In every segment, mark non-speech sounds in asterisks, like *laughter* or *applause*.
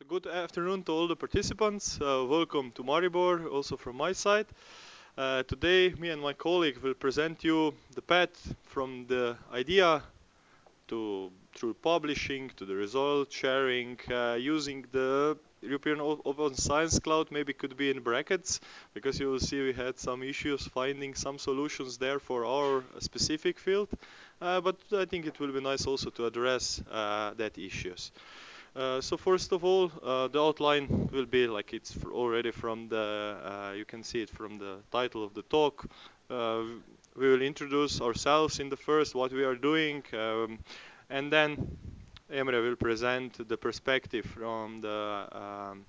So good afternoon to all the participants. Uh, welcome to Maribor, also from my side. Uh, today, me and my colleague will present you the path from the idea to through publishing to the result sharing uh, using the European Open Science Cloud maybe could be in brackets because you will see we had some issues finding some solutions there for our specific field. Uh, but I think it will be nice also to address uh, that issues. Uh, so first of all, uh, the outline will be like it's already from the, uh, you can see it from the title of the talk. Uh, we will introduce ourselves in the first, what we are doing, um, and then Emre will present the perspective from the um,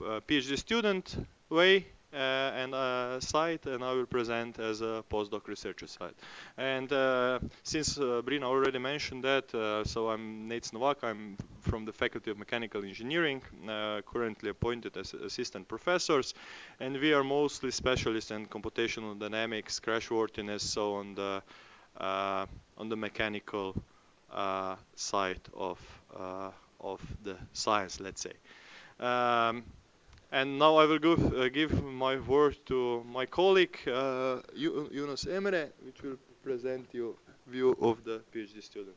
uh, PhD student way uh, and uh, side, and I will present as a postdoc researcher side. And uh, since Brina already mentioned that, so I'm Nejc Novak. I'm from the Faculty of Mechanical Engineering, currently appointed as assistant professors, and we are mostly specialists in computational dynamics, crashworthiness, so on the on the mechanical uh, side of uh, of the science, let's say. Um, and now I will give, uh, give my word to my colleague uh, Yunus Emre, which will present you view of the PhD student.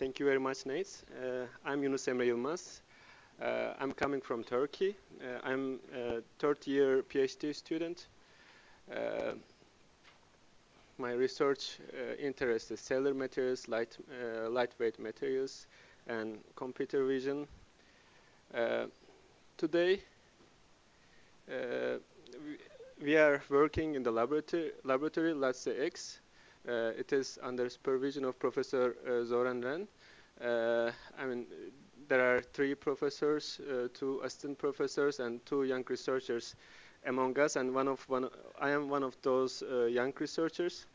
Thank you very much, Nejc. Uh, I'm Yunus Emre Yılmaz. Uh, I'm coming from Turkey. Uh, I'm a third year PhD student. Uh, my research uh, interests is cellular materials, light, uh, lightweight materials, and computer vision. Today, we, we, are working in the laboratory, laboratory LATSE X. Uh, it is under supervision of Professor uh, Zoran Ren. I mean, there are three professors, two assistant professors, and two young researchers among us, and one of one, I am one of those uh, young researchers.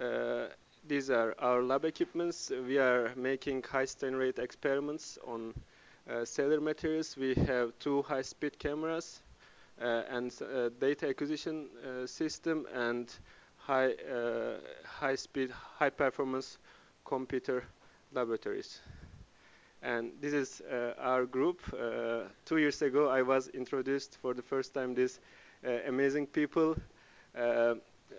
Uh, these are our lab equipments. We are making high strain rate experiments on uh, cellular materials. We have two high-speed cameras uh, and uh, data acquisition uh, system and high uh, high-speed, high-performance computer laboratories and this is uh, our group. Uh, two years ago, I was introduced for the first time these uh, amazing people. Uh,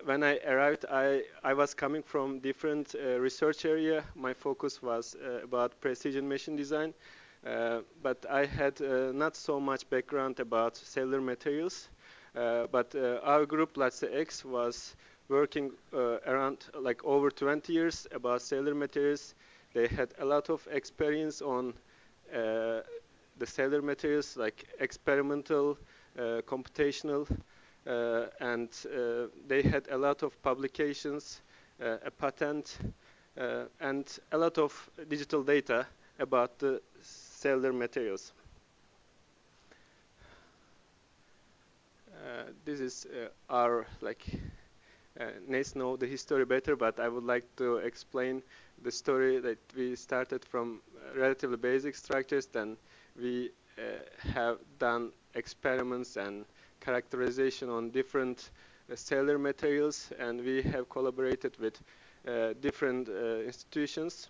when I arrived, I, I was coming from different uh, research area. My focus was about precision machine design, but I had not so much background about cellular materials. but our group, LATSE X, was working uh, around like over 20 years about cellular materials they had a lot of experience on uh, the cellular materials like experimental, uh, computational, uh, and uh, they had a lot of publications, uh, a patent, uh, and a lot of digital data about the cellular materials. this is our like uh, know the history better, but I would like to explain the story that we started from relatively basic structures, then we uh, have done experiments and characterization on different uh, cellular materials, and we have collaborated with uh, different uh, institutions.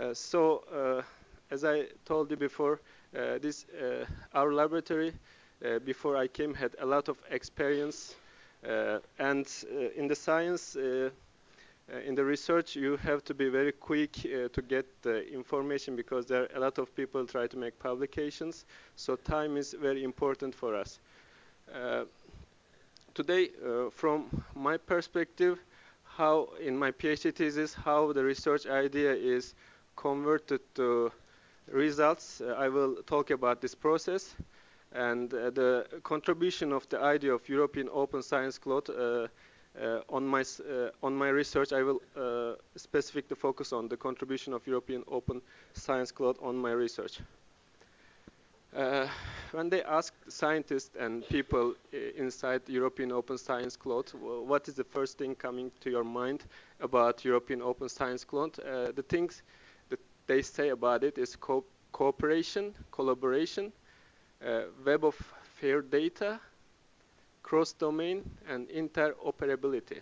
Uh, so, as I told you before, this our laboratory before I came had a lot of experience uh, and uh, in the science, uh, in the research, you have to be very quick to get the information because there are a lot of people try to make publications. So time is very important for us. today, from my perspective, how in my PhD thesis, how the research idea is converted to results. Uh, I will talk about this process and uh, the contribution of the idea of European Open Science Cloud uh, uh, on my on my research, I will specifically focus on the contribution of European Open Science Cloud on my research. Uh, when they ask scientists and people inside European Open Science Cloud, what is the first thing coming to your mind about European Open Science Cloud? Uh, the things that they say about it is co cooperation, collaboration, uh, web of fair data, cross-domain, and interoperability.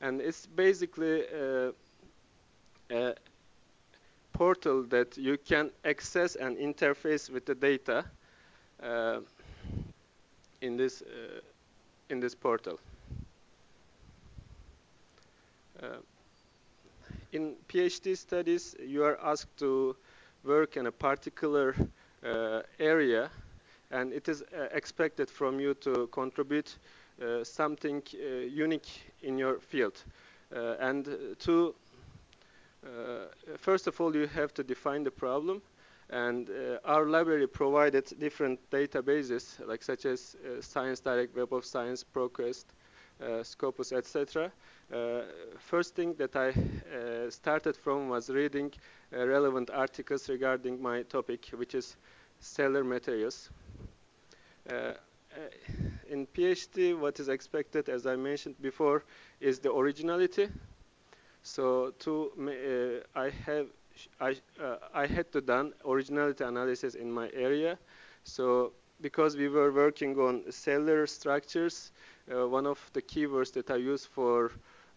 And it's basically uh, a portal that you can access and interface with the data uh, in this uh, in this portal. Uh, in PhD studies, you are asked to work in a particular uh, area, and it is uh, expected from you to contribute uh, something uh, unique in your field. Uh, and to first of all, you have to define the problem, and our library provided different databases, like such as Science Direct, Web of Science, ProQuest, uh, Scopus, etc. Uh, first thing that I uh, started from was reading relevant articles regarding my topic, which is cellular materials. In PhD, what is expected, as I mentioned before, is the originality. So to uh, I have I uh, I had to done originality analysis in my area. So because we were working on cellular structures, uh, one of the keywords that I used for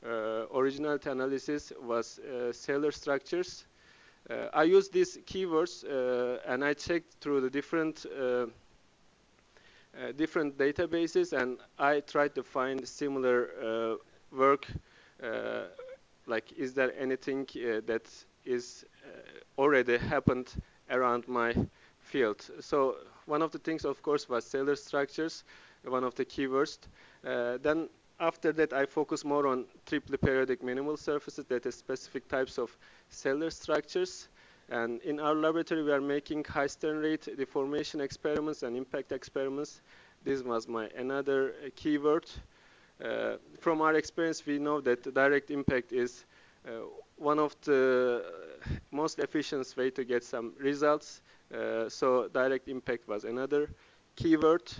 uh, originality analysis was uh, cellular structures. I used these keywords and I checked through the different different databases and I tried to find similar work like is there anything uh, that is uh, already happened around my field so one of the things of course was cellular structures one of the keywords uh, then after that, I focus more on triply periodic minimal surfaces, that is specific types of cellular structures. And in our laboratory, we are making high strain rate deformation experiments and impact experiments. This was my another uh, keyword. Uh, from our experience, we know that direct impact is uh, one of the most efficient way to get some results. Uh, so direct impact was another keyword.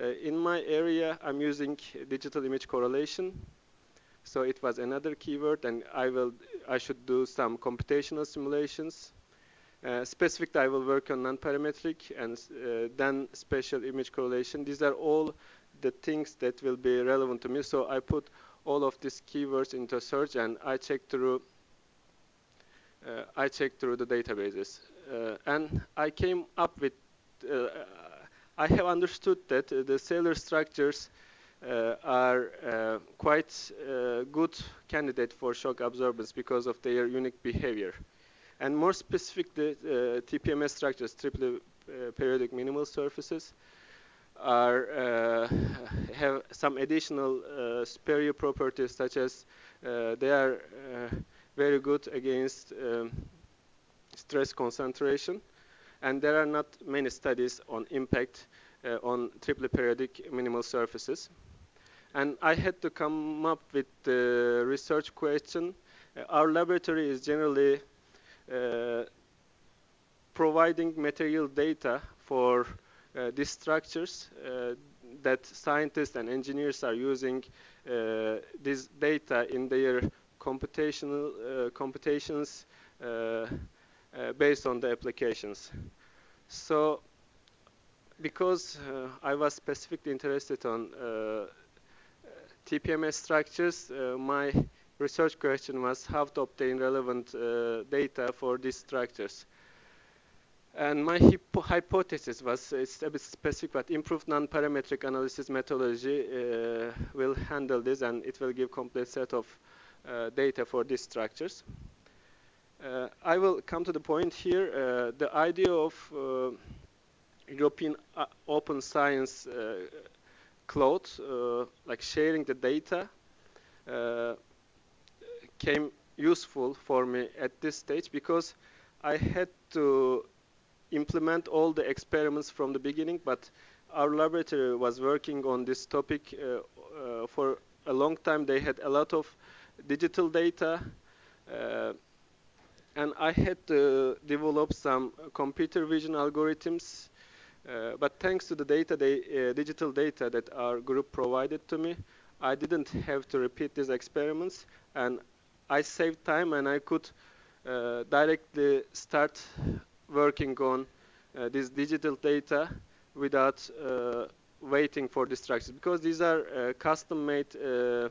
Uh, in my area, I'm using digital image correlation. So it was another keyword, and I will I should do some computational simulations. Uh, specific, I will work on non-parametric and uh, then spatial image correlation. These are all the things that will be relevant to me. So I put all of these keywords into search, and I check through. Uh, I check through the databases, uh, and I came up with uh, I have understood that uh, the cellular structures uh, are uh, quite good candidate for shock absorbance because of their unique behavior. And more specific, the TPMS structures, triply periodic minimal surfaces, are uh, have some additional uh, superior properties such as uh, they are very good against um, stress concentration and there are not many studies on impact uh, on triply periodic minimal surfaces. And I had to come up with the research question. Uh, our laboratory is generally uh, providing material data for uh, these structures uh, that scientists and engineers are using uh, this data in their computational computations uh, based on the applications. So because uh, I was specifically interested on uh, TPMS structures, my research question was how to obtain relevant data for these structures. And my hypothesis was it's a bit specific, but improved non-parametric analysis methodology uh, will handle this and it will give complete set of uh, data for these structures. Uh, I will come to the point here. Uh, the idea of uh, European open science cloud, like sharing the data, came useful for me at this stage because I had to implement all the experiments from the beginning, but our laboratory was working on this topic uh, uh, for a long time. They had a lot of digital data. Uh, and I had to develop some computer vision algorithms. Uh, but thanks to the data, they, uh, digital data that our group provided to me, I didn't have to repeat these experiments, and I saved time, and I could uh, directly start working on uh, this digital data without uh, waiting for the structures because these are uh, custom-made uh,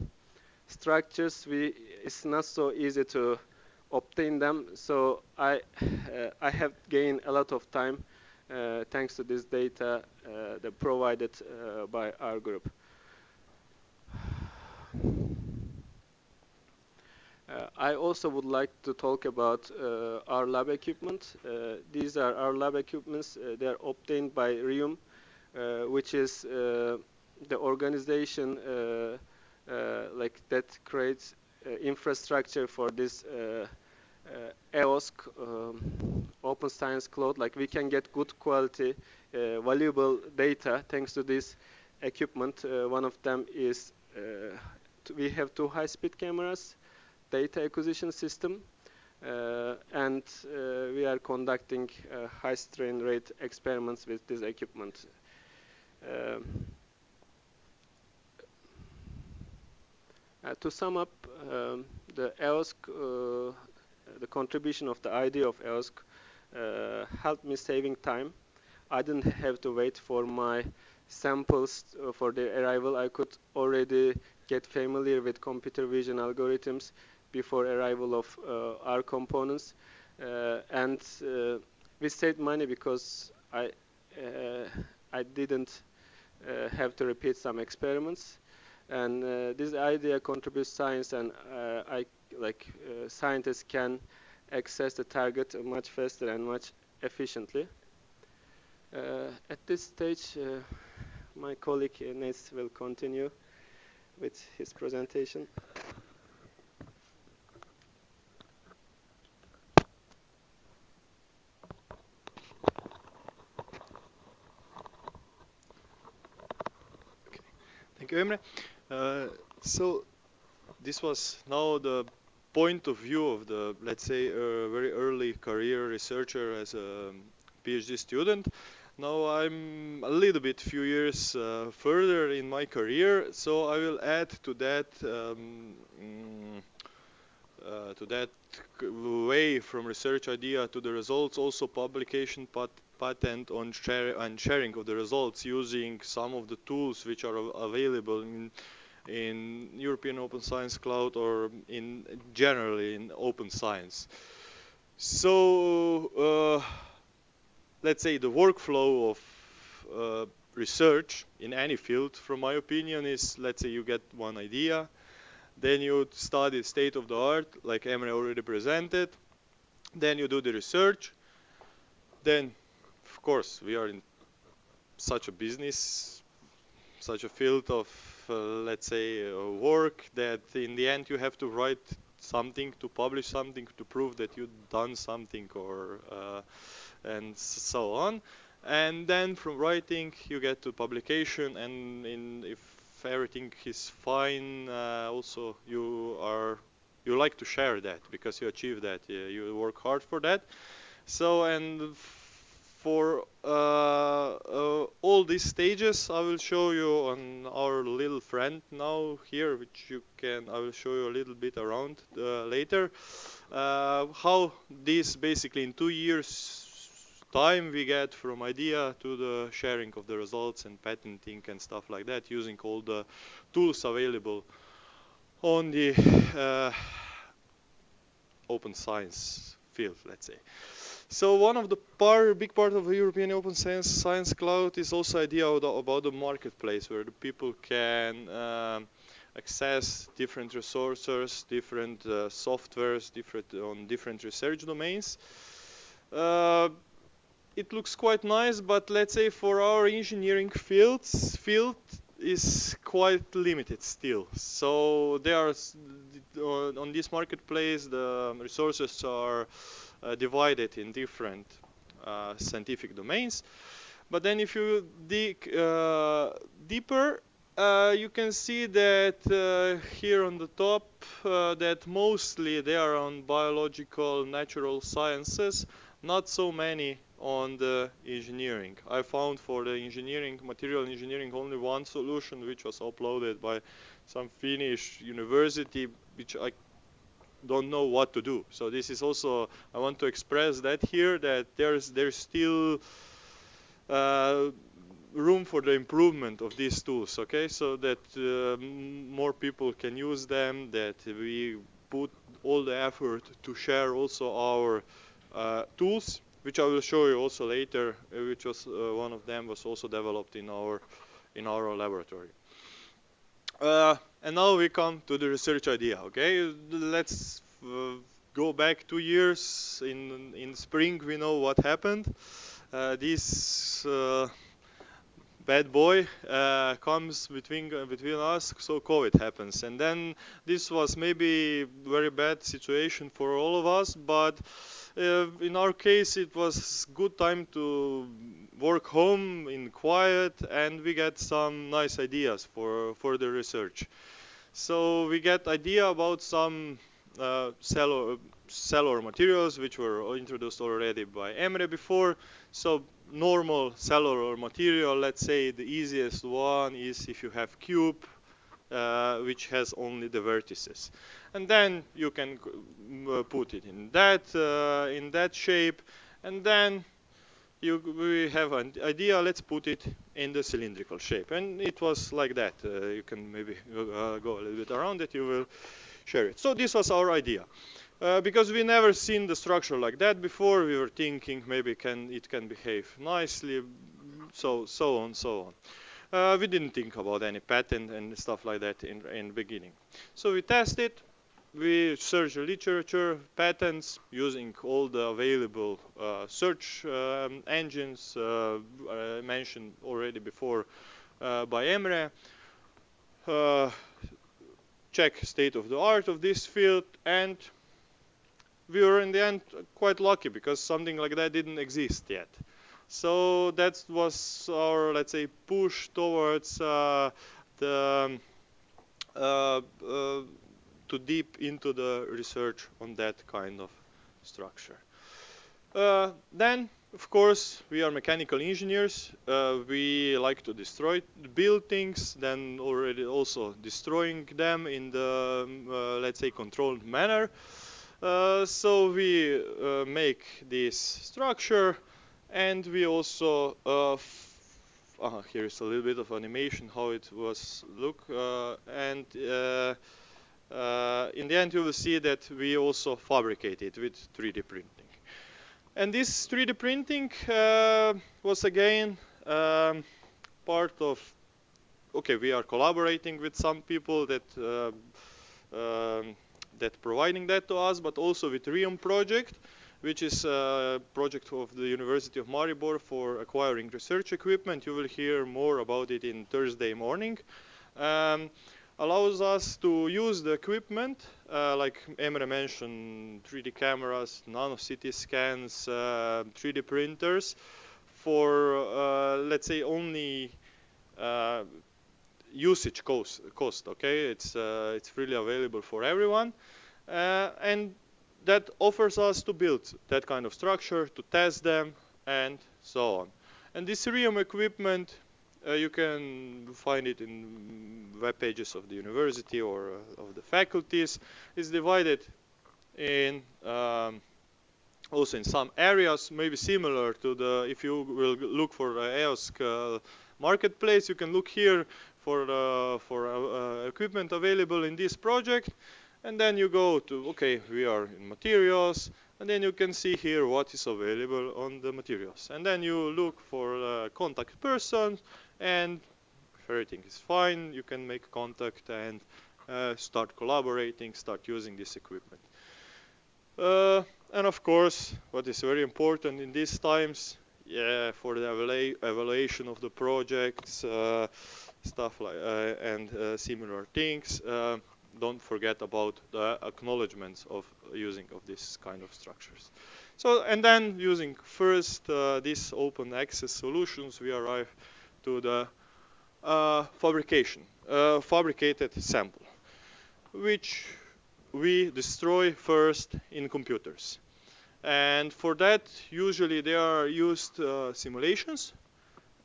structures. We it's not so easy to obtain them. So I uh, I have gained a lot of time thanks to this data provided by our group. Uh, I also would like to talk about uh, our lab equipment. Uh, these are our lab equipments. Uh, they are obtained by RIUM, uh, which is uh, the organization like that creates infrastructure for this EOSC um, Open Science Cloud. Like we can get good quality, valuable data thanks to this equipment. one of them is we have two high-speed cameras data acquisition system. Uh, and uh, we are conducting uh, high strain rate experiments with this equipment. Um, to sum up, um, the EOSC, the contribution of the idea of EOSC helped me saving time. I didn't have to wait for my samples for their arrival. I could already get familiar with computer vision algorithms before arrival of uh, our components. Uh, and uh, we saved money because I I didn't have to repeat some experiments. And this idea contributes science, and I like scientists can access the target much faster and much efficiently. Uh, at this stage, uh, my colleague Nejc will continue with his presentation. Thank you, Emre. Uh, so this was now the point of view of the, let's say, a very early career researcher as a PhD student. Now I'm a little bit few years uh, further in my career, so I will add to that um, mm, uh, to that way from research idea to the results also publication pat patent on, share and sharing of the results using some of the tools which are available in in European Open Science Cloud or in generally in open science. So uh, let's say the workflow of uh, research in any field, from my opinion, is let's say you get one idea, then you study state of the art, like Emre already presented, then you do the research, then of course, we are in such a business, such a field of, uh, let's say, uh, work that in the end you have to write something, to publish something, to prove that you've done something, or uh, and so on. And then from writing, you get to publication, and in, if everything is fine, uh, also you are you like to share that because you achieve that, you work hard for that. So and for uh, uh, all these stages I will show you on our little friend now here which you can I will show you a little bit around uh, later uh, how this basically in two years time we get from idea to the sharing of the results and patenting and stuff like that using all the tools available on the uh, open science field let's say so one of the part, big part of the European Open Science, Science Cloud is also idea about the marketplace where the people can um, access different resources, different uh, softwares, different on different research domains. Uh, it looks quite nice, but let's say for our engineering fields, field is quite limited still. So there are on this marketplace the resources are uh, divided in different uh, scientific domains. But then if you dig uh, deeper, uh, you can see that uh, here on the top uh, that mostly they are on biological natural sciences not so many on the engineering. I found for the engineering material engineering only one solution which was uploaded by some finnish university which i don't know what to do. So this is also I want to express that here that there's there's still uh, room for the improvement of these tools okay? So that uh, more people can use them that we put all the effort to share also our uh, tools which I will show you also later uh, which was uh, one of them was also developed in our in our laboratory. Uh, and now we come to the research idea okay? Let's uh, go back two years. In in spring we know what happened. This bad boy uh, comes between uh, between us so covid happens. And then this was maybe very bad situation for all of us but uh, in our case it was good time to work home in quiet and we get some nice ideas for further research. So we get idea about some uh, cellular, cellular materials which were introduced already by Emre before. So normal cellular material, let's say the easiest one is if you have cube, uh, which has only the vertices. And then you can uh, put it in that, uh, in that shape, and then you, we have an idea, let's put it in the cylindrical shape. And it was like that. Uh, you can maybe uh, go a little bit around it, you will share it. So this was our idea. Uh, because we never seen the structure like that before. We were thinking maybe can it can behave nicely, so so on so on. Uh, we didn't think about any patent and stuff like that in in beginning. So we tested. We searched the literature, patents, using all the available uh, search um, engines uh, mentioned already before uh, by Emre. check state of the art of this field and we were in the end quite lucky because something like that didn't exist yet. So that was our, let's say, push towards uh, the uh, uh, to deep into the research on that kind of structure. Uh, then, of course, we are mechanical engineers. Uh, we like to destroy, build things, then already also destroying them in the, um, uh, let's say, controlled manner. Uh, so we uh, make this structure and we also uh, uh, here's a little bit of animation how it was look uh, and uh, in the end you will see that we also fabricate it with 3D printing. And this 3D printing was again um, part of okay we are collaborating with some people that um, that providing that to us, but also with RIUM project, which is a project of the University of Maribor for acquiring research equipment. You will hear more about it in Thursday morning. Um, allows us to use the equipment, uh, like Emre mentioned, 3D cameras, nano CT scans, uh, 3D printers, for uh, let's say only uh, usage cost, cost okay? It's uh, it's freely available for everyone. Uh, and that offers us to build that kind of structure to test them and so on. And this RIUM equipment uh, you can find it in web pages of the university or uh, of the faculties is divided in um, also in some areas maybe similar to the if you will look for EOSC marketplace. You can look here for uh, for uh, uh, equipment available in this project. And then you go to okay we are in materials. And then you can see here what is available on the materials. And then you look for contact person and if everything is fine you can make contact and uh, start collaborating start using this equipment. Uh, and of course what is very important in these times yeah for the evalu evaluation of the projects uh, stuff like uh, and uh, similar things. Uh, don't forget about the acknowledgements of using of this kind of structures. So and then using first these open access solutions, we arrive to the fabrication, fabricated sample, which we destroy first in computers. And for that, usually there are used uh, simulations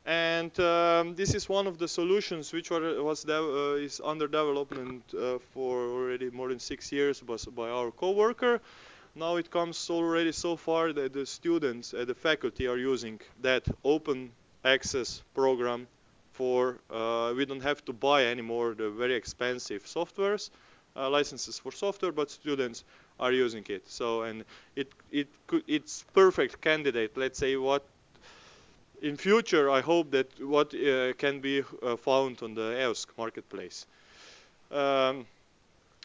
and um, this is one of the solutions which was uh, is under development uh, for already more than six years by our co-worker. Now it comes already so far that the students and the faculty are using that open access program for uh, we don't have to buy anymore the very expensive softwares uh, licenses for software but students are using it. So and it it could it's perfect candidate. Let's say what in future I hope that what uh, can be uh, found on the EOSC marketplace. Um,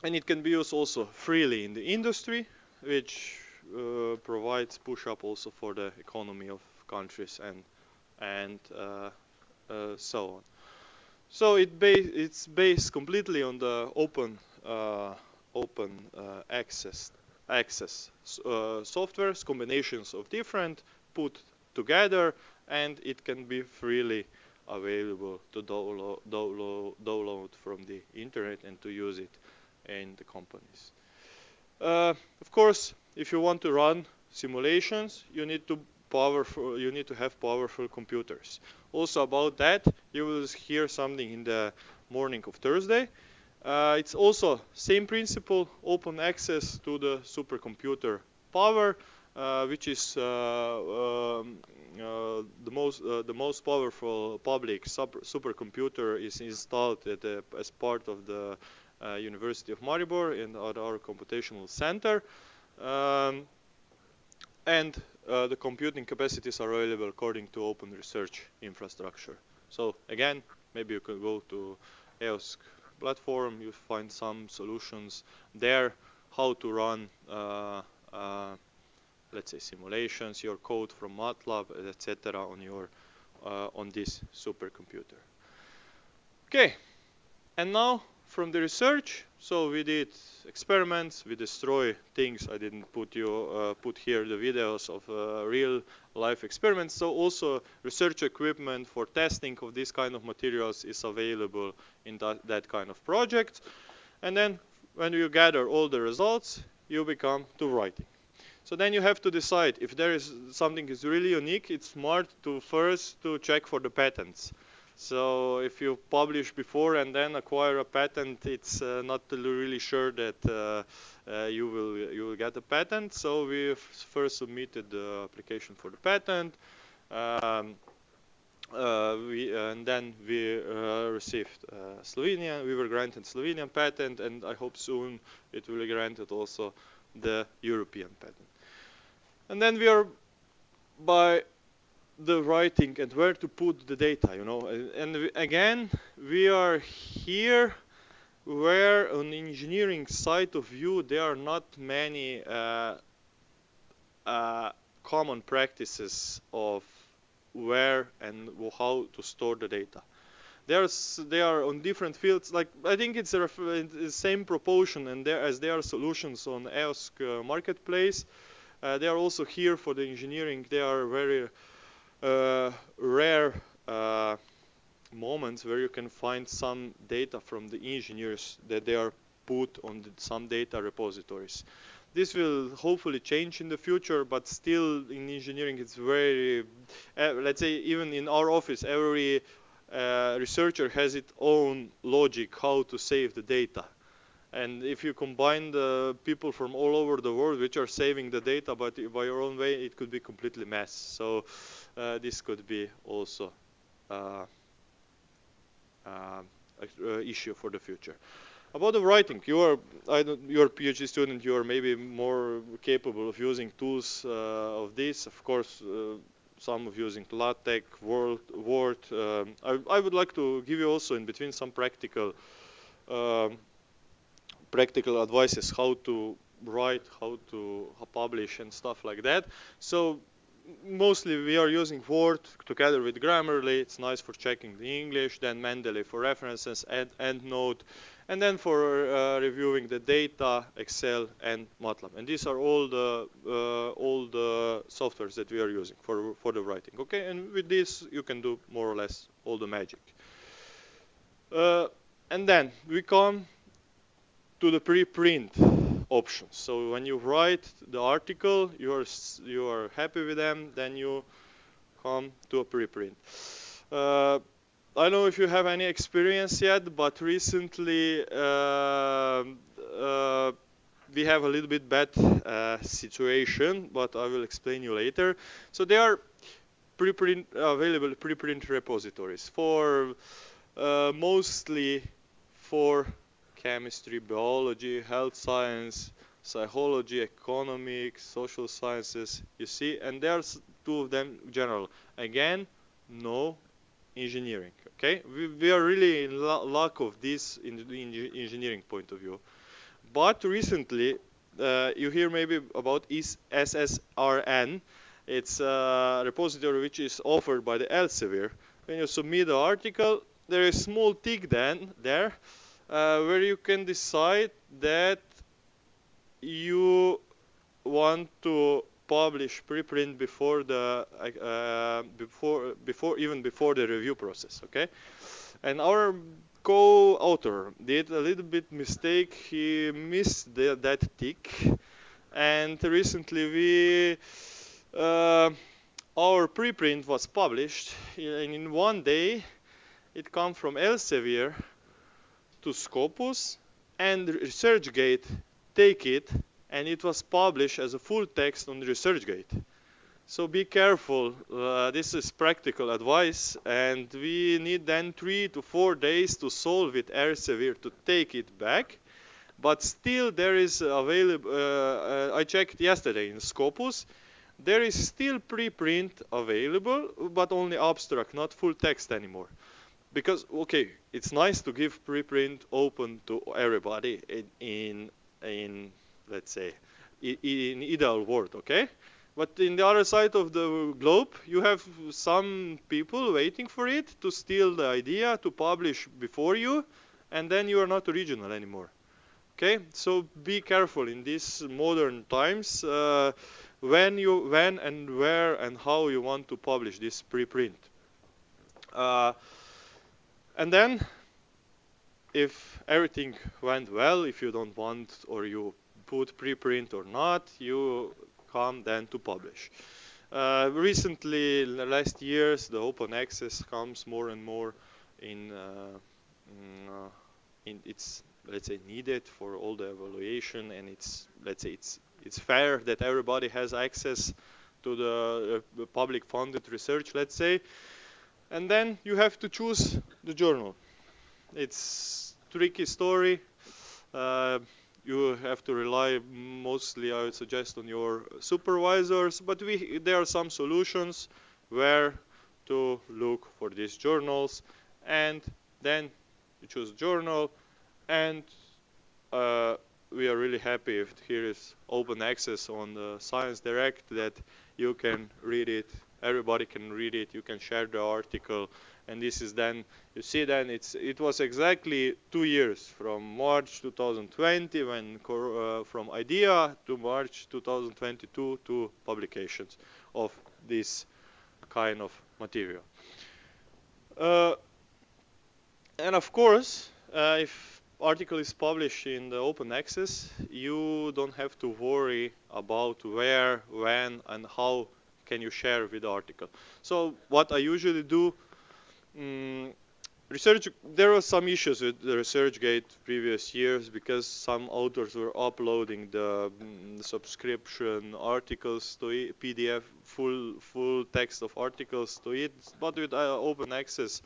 and it can be used also freely in the industry which uh, provides push up also for the economy of countries and and uh, uh, so on. So it ba it's based completely on the open uh, open uh, access access uh, softwares combinations of different put together and it can be freely available to download, download, download from the internet and to use it in the companies. Uh, of course, if you want to run simulations, you need to powerful. You need to have powerful computers. Also about that, you will hear something in the morning of Thursday. Uh, it's also same principle, open access to the supercomputer power, uh, which is uh, um, uh, the most uh, the most powerful public super supercomputer is installed as part of the University of Maribor in our, our computational center. Um, and uh, the computing capacities are available according to open research infrastructure. So again, maybe you can go to EOSC platform, you find some solutions there, how to run, uh, uh, let's say simulations, your code from MATLAB, etc. on your uh, on this supercomputer. Okay, and now from the research. So we did experiments, we destroy things. I didn't put you uh, put here the videos of uh, real life experiments. So also research equipment for testing of this kind of materials is available in that, that kind of project. And then when you gather all the results, you become to writing. So then you have to decide if there is something is really unique, it's smart to first to check for the patents. So if you publish before and then acquire a patent, it's uh, not really sure that uh, uh, you will you will get a patent. So we first submitted the application for the patent. Um, uh, we, and then we uh, received uh, Slovenian, we were granted Slovenian patent and I hope soon it will be granted also the European patent. And then we are by the writing and where to put the data, you know. And again, we are here where on engineering side of view there are not many uh, uh, common practices of where and how to store the data. There's, they are on different fields. Like I think it's the same proportion, and there as there are solutions on EOSC uh, marketplace. Uh, they are also here for the engineering. They are very rare uh, moments where you can find some data from the engineers that they are put on some data repositories. This will hopefully change in the future, but still in engineering it's very, uh, let's say even in our office, every uh, researcher has its own logic how to save the data. And if you combine the people from all over the world which are saving the data but by your own way, it could be completely mess. So uh, this could be also uh, uh, an issue for the future. About the writing, you are I don't, you're a PhD student. You are maybe more capable of using tools uh, of this. Of course, uh, some of using LaTeX, Word. Word. Um, I, I, would like to give you also in between some practical um, practical advices how to write, how to publish and stuff like that. So mostly we are using Word together with Grammarly. It's nice for checking the English, then Mendeley for references, and EndNote, and then for uh, reviewing the data, Excel, and MATLAB. And these are all the uh, all the softwares that we are using for for the writing. Okay, and with this you can do more or less all the magic. Uh, and then we come to the preprint options. So when you write the article, you are you are happy with them, then you come to a preprint. Uh, I don't know if you have any experience yet, but recently uh, uh, we have a little bit bad uh, situation, but I will explain you later. So there are preprint available preprint repositories for uh, mostly for chemistry, biology, health science, psychology, economics, social sciences. You see, and there's two of them general. Again, no engineering. Okay, we, we are really in lack of this in the engineering point of view. But recently, uh, you hear maybe about SSRN. It's a repository which is offered by the Elsevier. When you submit the article, there is a small tick then there where you can decide that you want to publish preprint before the uh, before before even before the review process okay? And our co-author did a little bit mistake. He missed the, that tick. And recently we uh, our preprint was published. And in one day it come from Elsevier to Scopus and ResearchGate take it and it was published as a full text on ResearchGate. So be careful, uh, this is practical advice and we need then three to four days to solve it Elsevier to take it back. But still there is available, uh, uh, I checked yesterday in Scopus, there is still preprint available, but only abstract, not full text anymore because okay, it's nice to give preprint open to everybody in in, in let's say in, in ideal world, okay? But in the other side of the globe, you have some people waiting for it to steal the idea to publish before you, and then you are not original anymore. Okay, so be careful in these modern times uh, when you, when and where and how you want to publish this preprint. Uh, and then, if everything went well, if you don't want or you put preprint or not, you come then to publish. Uh, recently, in the last years, the open access comes more and more in, uh, in, uh, in it's let's say needed for all the evaluation, and it's let's say it's it's fair that everybody has access to the uh, public funded research, let's say and then you have to choose the journal. It's tricky story. Uh, you have to rely mostly, I would suggest, on your supervisors, but we, there are some solutions where to look for these journals, and then you choose journal, and uh, we are really happy if here is open access on the Science Direct that you can read it everybody can read it you can share the article. And this is then you see then it's it was exactly two years from March 2020 when uh, from idea to March 2022 to publications of this kind of material. Uh, and of course uh, if article is published in the open access you don't have to worry about where when and how can you share with the article. So what I usually do, um, research, there were some issues with the ResearchGate previous years because some authors were uploading the, um, subscription articles to it, PDF, full full text of articles to it, but with uh, open access,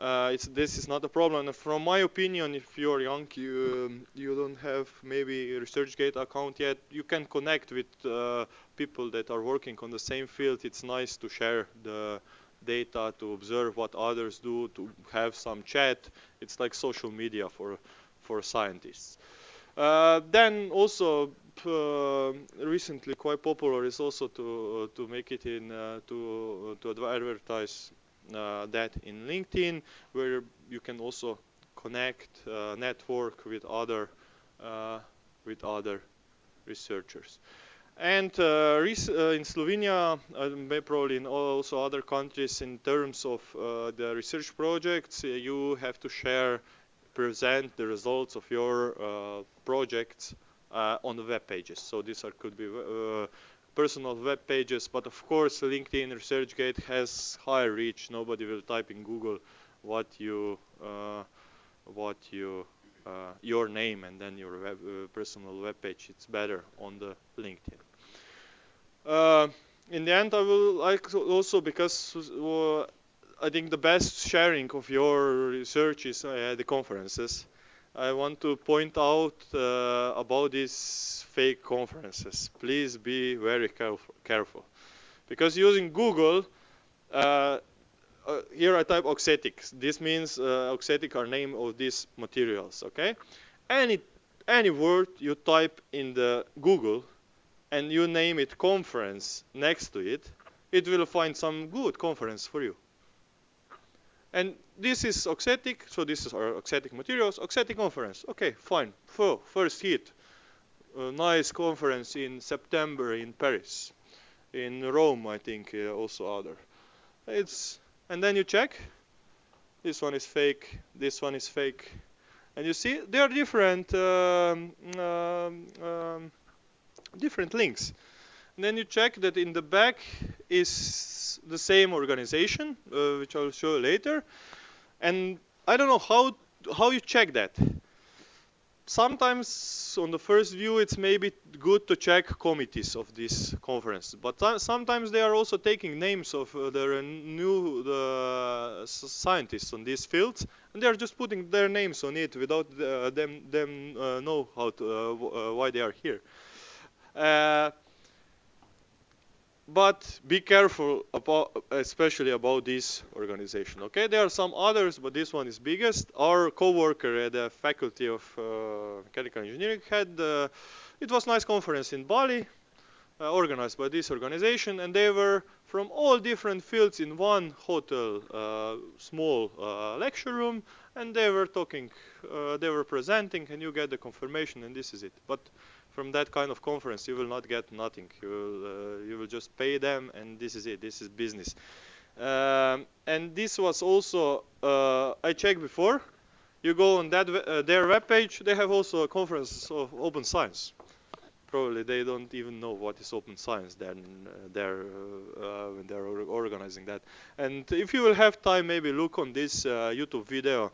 uh, this is not a problem. From my opinion, if you're young, you um, you don't have maybe a ResearchGate account yet, you can connect with uh, people that are working on the same field. It's nice to share the data, to observe what others do, to have some chat. It's like social media for for scientists. Uh, then also uh, recently quite popular is also to uh, to make it in uh, to to advertise uh, that in LinkedIn, where you can also connect, uh, network with other uh, with other researchers. And uh, in Slovenia, uh, probably in also other countries, in terms of uh, the research projects, you have to share, present the results of your projects on the web pages. So these are, could be personal web pages, but of course LinkedIn ResearchGate has high reach. Nobody will type in Google what you uh, what you uh, your name and then your web, uh, personal web page. It's better on the LinkedIn. Uh, in the end, I will like also because uh, I think the best sharing of your research is uh, the conferences. I want to point out uh, about these fake conferences. Please be very careful, careful. because using Google. Uh, uh, here I type auxetics. This means uh, auxetic are name of these materials. Okay, any any word you type in the Google and you name it conference next to it, it will find some good conference for you. And this is auxetic, so this is our auxetic materials, auxetic conference. Okay, fine. First heat. A nice conference in September in Paris. In Rome, I think, uh, also other. It's and then you check. This one is fake. This one is fake. And you see they are different um, um, um, different links. And then you check that in the back is the same organization, uh, which I'll show later. And I don't know how how you check that. Sometimes on the first view it's maybe good to check committees of this conference, but sometimes they are also taking names of uh, the new scientists on these fields, and they are just putting their names on it without uh, them them uh, know how to uh, uh, why they are here. But be careful about, especially about this organization. Okay, there are some others, but this one is biggest. Our co-worker at the Faculty of uh, Mechanical Engineering had, uh, it was nice conference in Bali, uh, organized by this organization, and they were from all different fields in one hotel, uh, small uh, lecture room, and they were talking, uh, they were presenting, and you get the confirmation, and this is it. But from that kind of conference you will not get nothing. You will uh, you will just pay them and this is it. This is business. Um, and this was also uh, I checked before. You go on that uh, their webpage they have also a conference of open science. Probably they don't even know what is open science then uh, they're uh, when they're organizing that. And if you will have time maybe look on this uh, YouTube video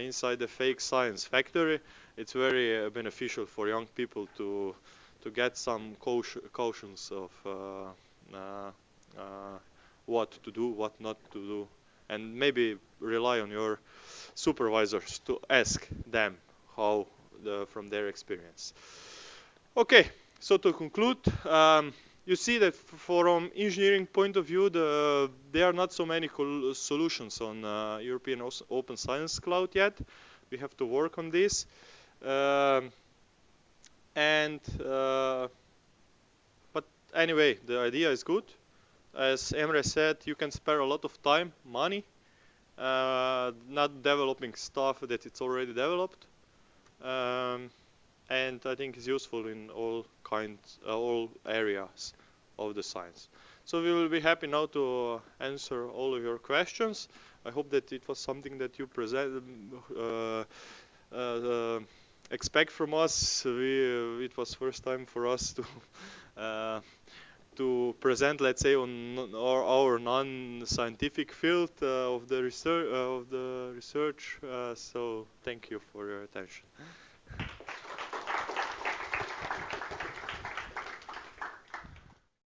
inside the fake science factory it's very uh, beneficial for young people to to get some cautions of uh, uh, what to do, what not to do, and maybe rely on your supervisors to ask them how the, from their experience. Okay, so to conclude, um, you see that from engineering point of view, the, there are not so many solutions on uh, European Open Science Cloud yet. We have to work on this. Um, and uh, but anyway, the idea is good. As Emre said, you can spare a lot of time, money, uh, not developing stuff that it's already developed. Um, and I think it's useful in all kinds, uh, all areas of the science. So we will be happy now to answer all of your questions. I hope that it was something that you present, uh, uh, expect from us. We, uh, it was first time for us to *laughs* uh, to present, let's say, on our, our non-scientific field uh, of the research. of the research. so thank you for your attention.